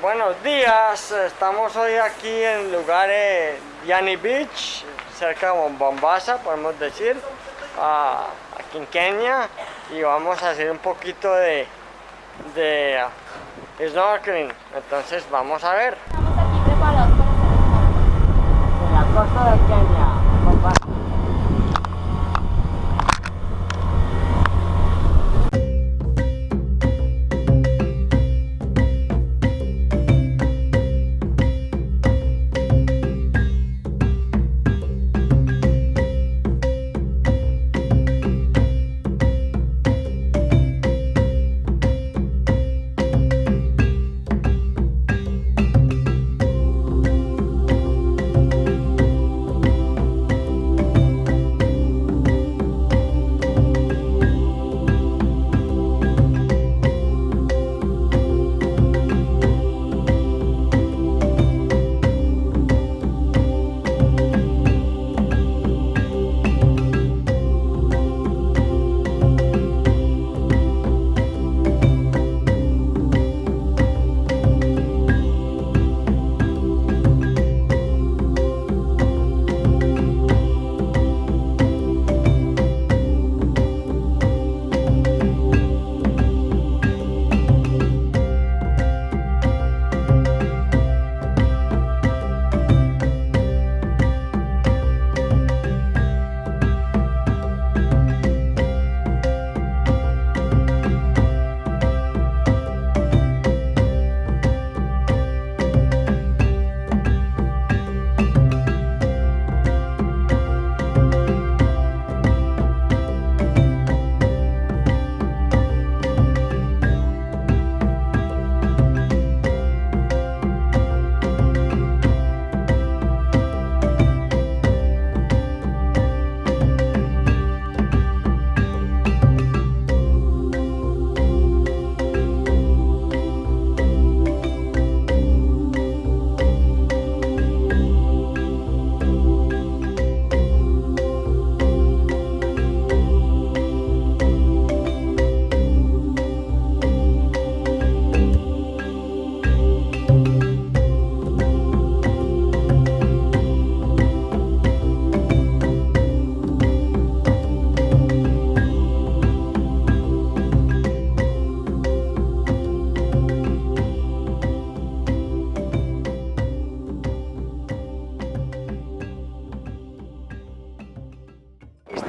buenos días. Estamos hoy aquí en el lugar de Yani Beach, cerca de Bombasa, podemos decir, aquí en Kenia. Y vamos a hacer un poquito de, de snorkeling. Entonces vamos a ver. Estamos aquí preparados para la costa de Kenia.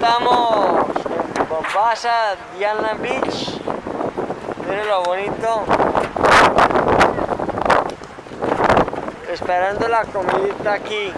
Estamos en Bombasa, Diana Beach. Miren lo bonito. Esperando la comidita aquí.